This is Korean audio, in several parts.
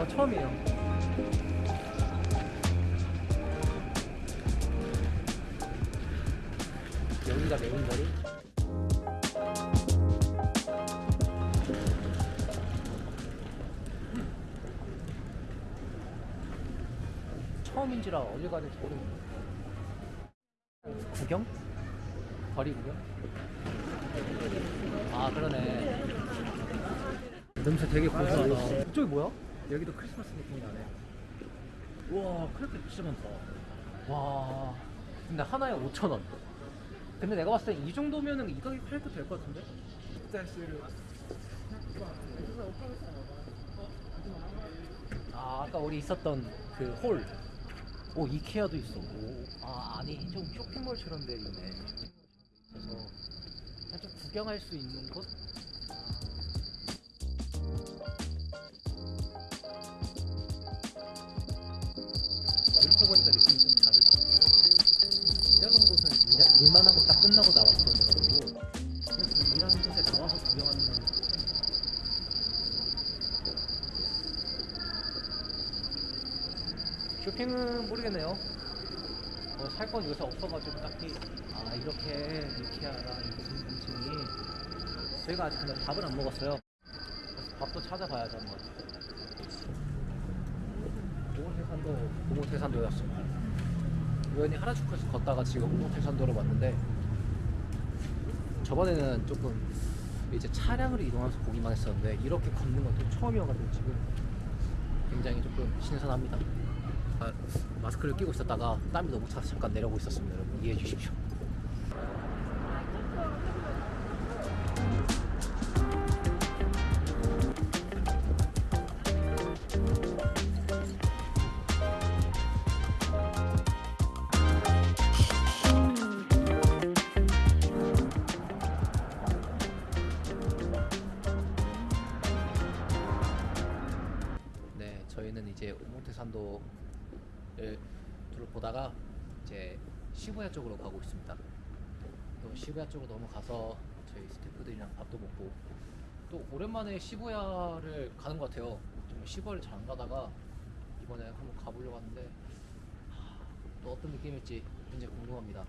저 처음이에요. 여기가 메인 거리. 처음인지라 어딜 가는지 모르겠네. 구경? 거리 구경? 아 그러네. 냄새 되게 고소하다. 이쪽이 뭐야? 여기도 크리스마스 느낌이 나네. 우와 크레페 진짜 많다. 와 근데 하나에 5천 원. 근데 내가 봤을 때 이 정도면은 이 가격에 팔도 될 것 같은데? 아 아까 우리 있었던 그 홀. 오 이케아도 있어. 오, 아 아니 좀 쇼핑몰처럼 돼 있네. 그래서 좀 구경할 수 있는 곳. 느낌이 좀 다르다. 일하는 곳은 일, 일만 하고 딱 끝나고 나왔어가지고 그래서 일하는 곳에 나와서 구경하는 건 쇼핑은 모르겠네요. 뭐 살 건 요새 없어가지고 딱히 아 이렇게 이케아가 있는 공층이 저희가 아직 근데 밥을 안 먹었어요. 밥도 찾아봐야죠 한번. 오모테산도 오모테산도였습니다. 우연히 하라주쿠에서 걷다가 지금 오모테산도로 왔는데 저번에는 조금 이제 차량으로 이동하면서 보기만 했었는데 이렇게 걷는 건 또 처음이어가지고 지금 굉장히 조금 신선합니다. 아, 마스크를 끼고 있었다가 땀이 너무 차서 잠깐 내려오고 있었습니다. 여러분 이해해 주십시오. 오모테산도를 둘러보다가 이제 시부야 쪽으로 가고 있습니다. 또 시부야 쪽으로 넘어가서 저희 스태프들이랑 밥도 먹고 또 오랜만에 시부야를 가는 것 같아요. 좀 시부야를 잘 안 가다가 이번에 한번 가보려고 하는데 하, 또 어떤 느낌일지 굉장히 궁금합니다.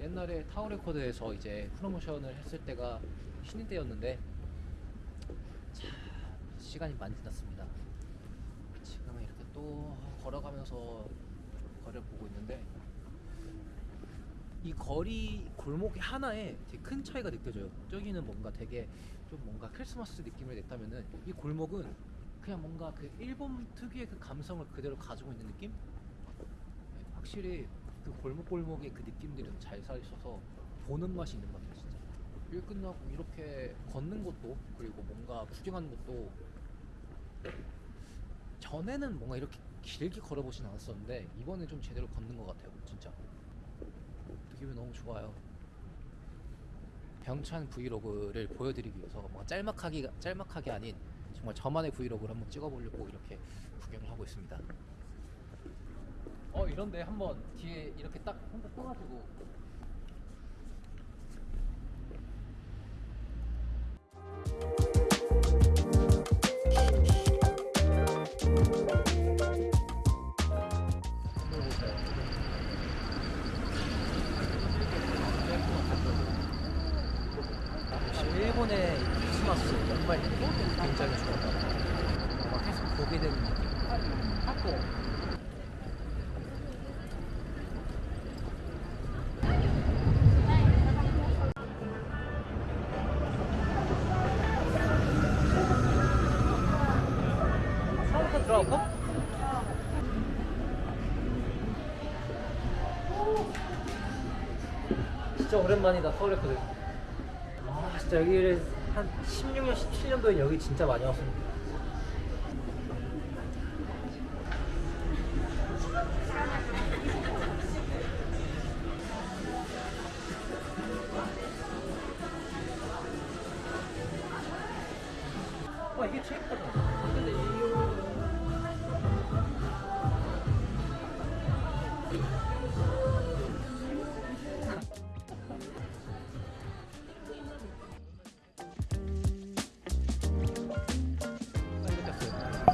옛날에 타워레코드에서 이제 프로모션을 했을 때가 신인 때였는데 참 시간이 많이 지났습니다. 지금은 이렇게 또 걸어가면서 거리를 보고 있는데 이 거리 골목이 하나에 되게 큰 차이가 느껴져요. 저기는 뭔가 되게 좀 뭔가 크리스마스 느낌을 냈다면은 이 골목은 그냥 뭔가 그 일본 특유의 그 감성을 그대로 가지고 있는 느낌? 네, 확실히 그 골목 골목의 그 느낌들이 좀잘 살있어서 보는 맛이 있는 것 같아요, 진짜. 일 끝나고 이렇게 걷는 것도 그리고 뭔가 구경하는 것도 전에는 뭔가 이렇게 길게 걸어보진 않았었는데 이번에 좀 제대로 걷는 것 같아요 진짜. 느낌이 너무 좋아요. 병찬 브이로그를 보여드리기 위해서 뭔가 짤막하게 짤막하게 아닌 정말 저만의 브이로그를 한번 찍어보려고 이렇게 구경을 하고 있습니다. 어 이런데 한번 뒤에 이렇게 딱 혼자 써가지고 보게 되는. 하고 처음부터 들어갈까? 진짜 오랜만이다 서울에 거든 아 진짜 여기를 한 16년 17년도에 여기 진짜 많이 왔습니다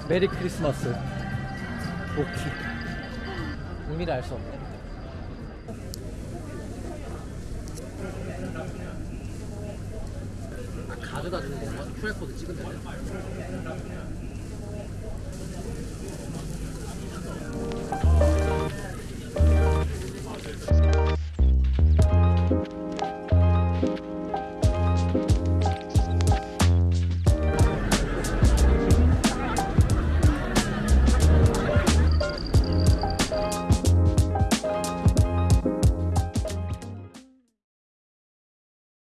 메리 크리스마스. 오키 의미를 알 수 없네. 가져다 주는 건가? QR코드 찍으면